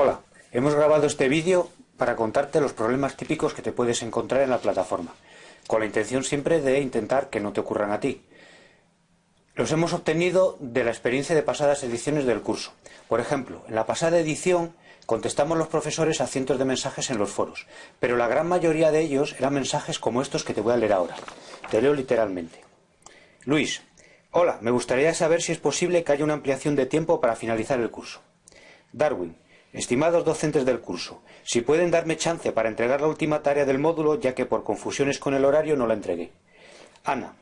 Hola, hemos grabado este vídeo para contarte los problemas típicos que te puedes encontrar en la plataforma, con la intención siempre de intentar que no te ocurran a ti. Los hemos obtenido de la experiencia de pasadas ediciones del curso. Por ejemplo, en la pasada edición contestamos los profesores a cientos de mensajes en los foros, pero la gran mayoría de ellos eran mensajes como estos que te voy a leer ahora. Te leo literalmente. Luis, hola, me gustaría saber si es posible que haya una ampliación de tiempo para finalizar el curso. Darwin, Estimados docentes del curso, si pueden darme chance para entregar la última tarea del módulo, ya que por confusiones con el horario no la entregué. Ana,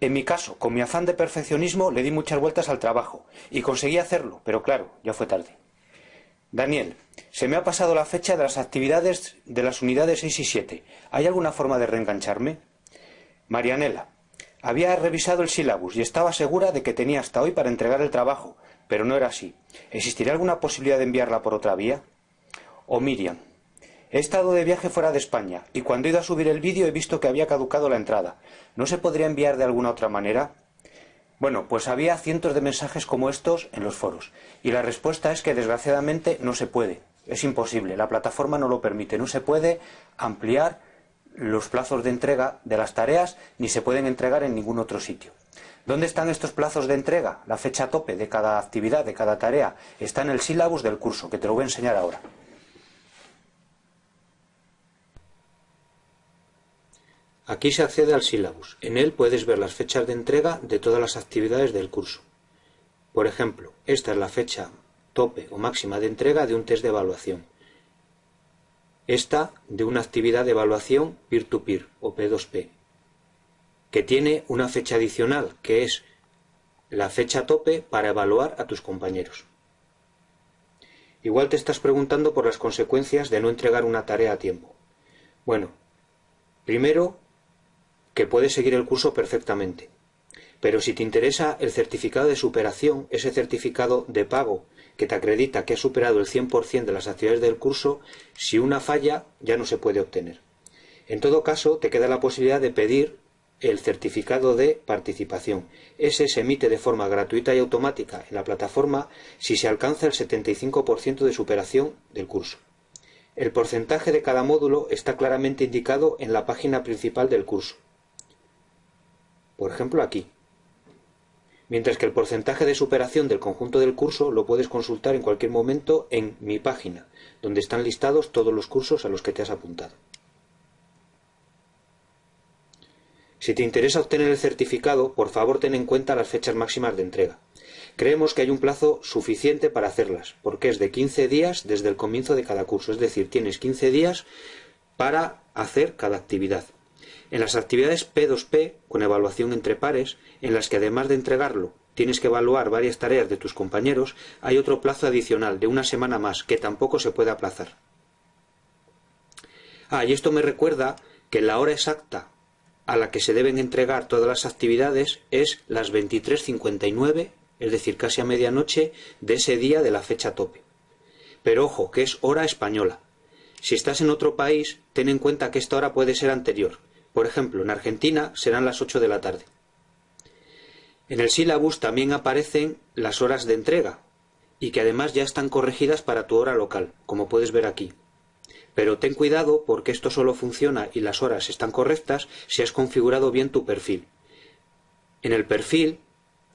en mi caso, con mi afán de perfeccionismo, le di muchas vueltas al trabajo y conseguí hacerlo, pero claro, ya fue tarde. Daniel, se me ha pasado la fecha de las actividades de las unidades 6 y 7. ¿Hay alguna forma de reengancharme? Marianela, había revisado el sílabus y estaba segura de que tenía hasta hoy para entregar el trabajo, pero no era así. ¿Existiría alguna posibilidad de enviarla por otra vía? O Miriam. He estado de viaje fuera de España y cuando he ido a subir el vídeo he visto que había caducado la entrada. ¿No se podría enviar de alguna otra manera? Bueno, pues había cientos de mensajes como estos en los foros y la respuesta es que desgraciadamente no se puede. Es imposible, la plataforma no lo permite, no se puede ampliar los plazos de entrega de las tareas ni se pueden entregar en ningún otro sitio. ¿Dónde están estos plazos de entrega? La fecha tope de cada actividad, de cada tarea. Está en el sílabus del curso, que te lo voy a enseñar ahora. Aquí se accede al sílabus. En él puedes ver las fechas de entrega de todas las actividades del curso. Por ejemplo, esta es la fecha tope o máxima de entrega de un test de evaluación. Esta de una actividad de evaluación peer-to-peer -peer, o P2P, que tiene una fecha adicional, que es la fecha tope para evaluar a tus compañeros. Igual te estás preguntando por las consecuencias de no entregar una tarea a tiempo. Bueno, primero, que puedes seguir el curso perfectamente. Pero si te interesa el certificado de superación, ese certificado de pago que te acredita que has superado el 100% de las actividades del curso, si una falla ya no se puede obtener. En todo caso, te queda la posibilidad de pedir el certificado de participación. Ese se emite de forma gratuita y automática en la plataforma si se alcanza el 75% de superación del curso. El porcentaje de cada módulo está claramente indicado en la página principal del curso. Por ejemplo, aquí. Mientras que el porcentaje de superación del conjunto del curso lo puedes consultar en cualquier momento en mi página, donde están listados todos los cursos a los que te has apuntado. Si te interesa obtener el certificado, por favor ten en cuenta las fechas máximas de entrega. Creemos que hay un plazo suficiente para hacerlas, porque es de 15 días desde el comienzo de cada curso, es decir, tienes 15 días para hacer cada actividad. En las actividades P2P, con evaluación entre pares, en las que además de entregarlo tienes que evaluar varias tareas de tus compañeros, hay otro plazo adicional de una semana más que tampoco se puede aplazar. Ah, y esto me recuerda que la hora exacta a la que se deben entregar todas las actividades es las 23.59, es decir, casi a medianoche de ese día de la fecha tope. Pero ojo, que es hora española. Si estás en otro país, ten en cuenta que esta hora puede ser anterior. Por ejemplo, en Argentina serán las 8 de la tarde. En el sílabus también aparecen las horas de entrega y que además ya están corregidas para tu hora local, como puedes ver aquí. Pero ten cuidado porque esto solo funciona y las horas están correctas si has configurado bien tu perfil. En el perfil,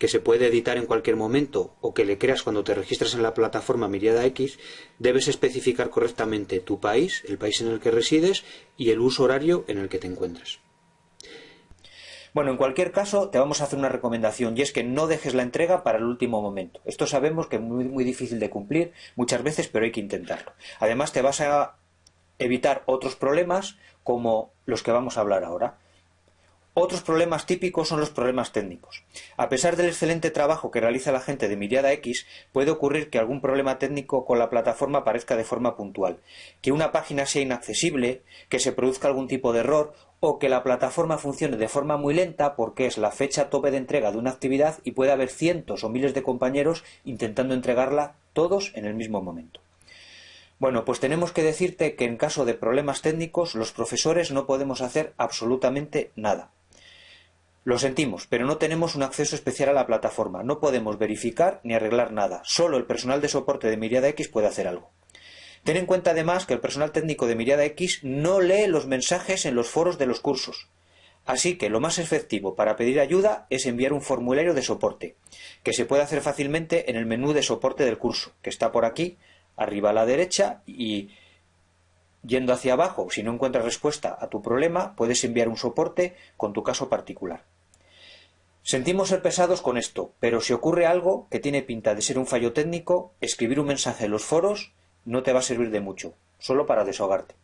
que se puede editar en cualquier momento o que le creas cuando te registras en la plataforma Miriada X, debes especificar correctamente tu país, el país en el que resides y el uso horario en el que te encuentras. Bueno, en cualquier caso, te vamos a hacer una recomendación y es que no dejes la entrega para el último momento. Esto sabemos que es muy, muy difícil de cumplir muchas veces, pero hay que intentarlo. Además, te vas a evitar otros problemas como los que vamos a hablar ahora. Otros problemas típicos son los problemas técnicos. A pesar del excelente trabajo que realiza la gente de Miriada X, puede ocurrir que algún problema técnico con la plataforma aparezca de forma puntual, que una página sea inaccesible, que se produzca algún tipo de error o que la plataforma funcione de forma muy lenta porque es la fecha tope de entrega de una actividad y puede haber cientos o miles de compañeros intentando entregarla todos en el mismo momento. Bueno, pues tenemos que decirte que en caso de problemas técnicos los profesores no podemos hacer absolutamente nada. Lo sentimos, pero no tenemos un acceso especial a la plataforma, no podemos verificar ni arreglar nada, solo el personal de soporte de Miriada X puede hacer algo. Ten en cuenta además que el personal técnico de Mirada X no lee los mensajes en los foros de los cursos. Así que lo más efectivo para pedir ayuda es enviar un formulario de soporte, que se puede hacer fácilmente en el menú de soporte del curso, que está por aquí, arriba a la derecha, y yendo hacia abajo, si no encuentras respuesta a tu problema, puedes enviar un soporte con tu caso particular. Sentimos ser pesados con esto, pero si ocurre algo que tiene pinta de ser un fallo técnico, escribir un mensaje en los foros no te va a servir de mucho, solo para desahogarte.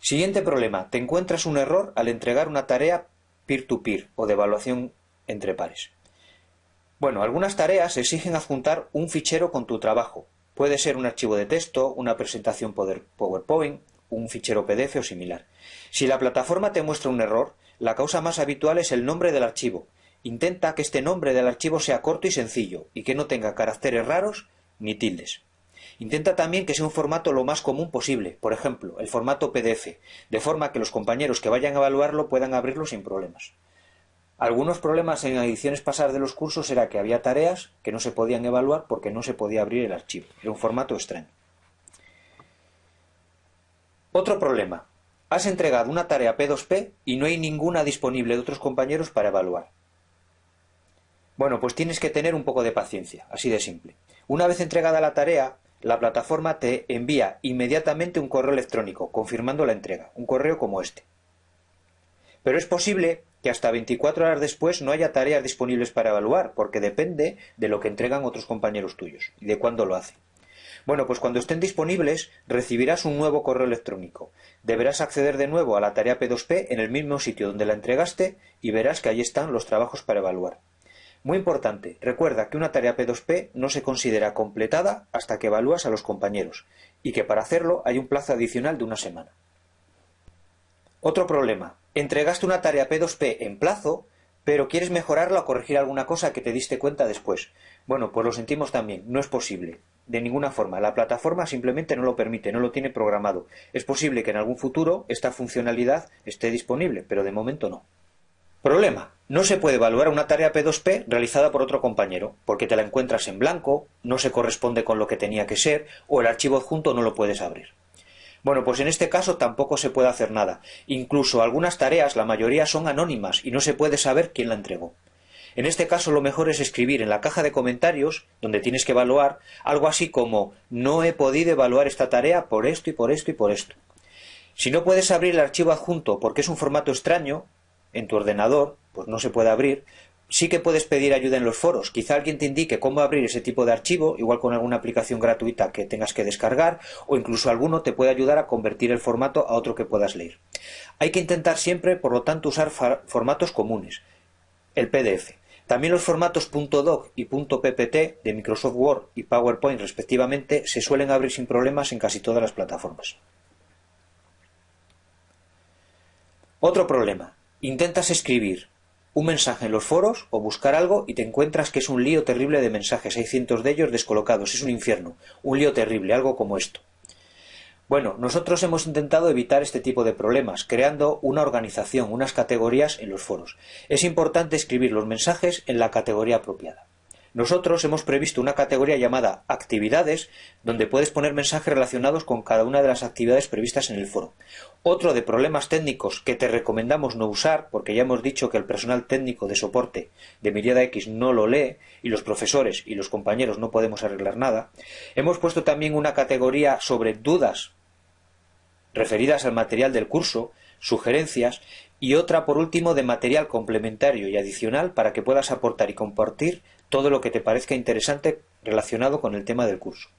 Siguiente problema. Te encuentras un error al entregar una tarea peer-to-peer o de evaluación entre pares. Bueno, algunas tareas exigen adjuntar un fichero con tu trabajo. Puede ser un archivo de texto, una presentación PowerPoint, un fichero PDF o similar. Si la plataforma te muestra un error, la causa más habitual es el nombre del archivo. Intenta que este nombre del archivo sea corto y sencillo y que no tenga caracteres raros ni tildes. Intenta también que sea un formato lo más común posible, por ejemplo, el formato PDF, de forma que los compañeros que vayan a evaluarlo puedan abrirlo sin problemas. Algunos problemas en ediciones pasadas de los cursos era que había tareas que no se podían evaluar porque no se podía abrir el archivo. Era un formato extraño. Otro problema. Has entregado una tarea P2P y no hay ninguna disponible de otros compañeros para evaluar. Bueno, pues tienes que tener un poco de paciencia, así de simple. Una vez entregada la tarea, la plataforma te envía inmediatamente un correo electrónico confirmando la entrega, un correo como este. Pero es posible que hasta 24 horas después no haya tareas disponibles para evaluar, porque depende de lo que entregan otros compañeros tuyos y de cuándo lo hacen. Bueno, pues cuando estén disponibles recibirás un nuevo correo electrónico. Deberás acceder de nuevo a la tarea P2P en el mismo sitio donde la entregaste y verás que allí están los trabajos para evaluar. Muy importante, recuerda que una tarea P2P no se considera completada hasta que evalúas a los compañeros y que para hacerlo hay un plazo adicional de una semana. Otro problema. Entregaste una tarea P2P en plazo, pero quieres mejorarla o corregir alguna cosa que te diste cuenta después. Bueno, pues lo sentimos también, no es posible. De ninguna forma. La plataforma simplemente no lo permite, no lo tiene programado. Es posible que en algún futuro esta funcionalidad esté disponible, pero de momento no. Problema. No se puede evaluar una tarea P2P realizada por otro compañero, porque te la encuentras en blanco, no se corresponde con lo que tenía que ser, o el archivo adjunto no lo puedes abrir. Bueno, pues en este caso tampoco se puede hacer nada. Incluso algunas tareas, la mayoría son anónimas y no se puede saber quién la entregó. En este caso lo mejor es escribir en la caja de comentarios, donde tienes que evaluar, algo así como no he podido evaluar esta tarea por esto y por esto y por esto. Si no puedes abrir el archivo adjunto porque es un formato extraño, en tu ordenador, pues no se puede abrir, sí que puedes pedir ayuda en los foros. Quizá alguien te indique cómo abrir ese tipo de archivo, igual con alguna aplicación gratuita que tengas que descargar, o incluso alguno te puede ayudar a convertir el formato a otro que puedas leer. Hay que intentar siempre, por lo tanto, usar formatos comunes. El PDF. También los formatos .doc y .ppt de Microsoft Word y PowerPoint respectivamente se suelen abrir sin problemas en casi todas las plataformas. Otro problema. Intentas escribir un mensaje en los foros o buscar algo y te encuentras que es un lío terrible de mensajes. Hay cientos de ellos descolocados. Es un infierno. Un lío terrible, algo como esto. Bueno, nosotros hemos intentado evitar este tipo de problemas, creando una organización, unas categorías en los foros. Es importante escribir los mensajes en la categoría apropiada. Nosotros hemos previsto una categoría llamada actividades, donde puedes poner mensajes relacionados con cada una de las actividades previstas en el foro. Otro de problemas técnicos que te recomendamos no usar, porque ya hemos dicho que el personal técnico de soporte de Miriada X no lo lee, y los profesores y los compañeros no podemos arreglar nada, hemos puesto también una categoría sobre dudas referidas al material del curso, sugerencias y otra por último de material complementario y adicional para que puedas aportar y compartir todo lo que te parezca interesante relacionado con el tema del curso.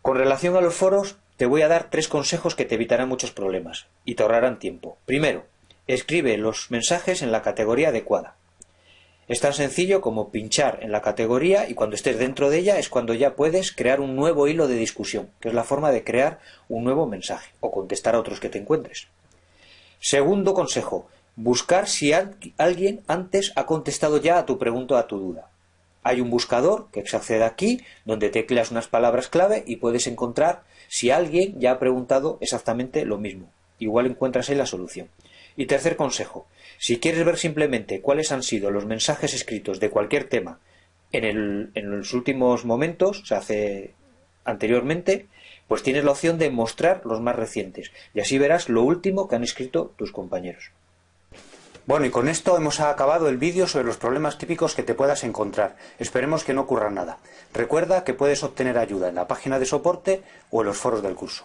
Con relación a los foros, te voy a dar tres consejos que te evitarán muchos problemas y te ahorrarán tiempo. Primero, escribe los mensajes en la categoría adecuada. Es tan sencillo como pinchar en la categoría y cuando estés dentro de ella es cuando ya puedes crear un nuevo hilo de discusión, que es la forma de crear un nuevo mensaje o contestar a otros que te encuentres. Segundo consejo, buscar si alguien antes ha contestado ya a tu pregunta o a tu duda. Hay un buscador que se accede aquí, donde tecleas unas palabras clave y puedes encontrar si alguien ya ha preguntado exactamente lo mismo. Igual encuentras ahí la solución. Y tercer consejo, si quieres ver simplemente cuáles han sido los mensajes escritos de cualquier tema en, en los últimos momentos, se hace anteriormente, pues tienes la opción de mostrar los más recientes y así verás lo último que han escrito tus compañeros. Bueno, y con esto hemos acabado el vídeo sobre los problemas típicos que te puedas encontrar. Esperemos que no ocurra nada. Recuerda que puedes obtener ayuda en la página de soporte o en los foros del curso.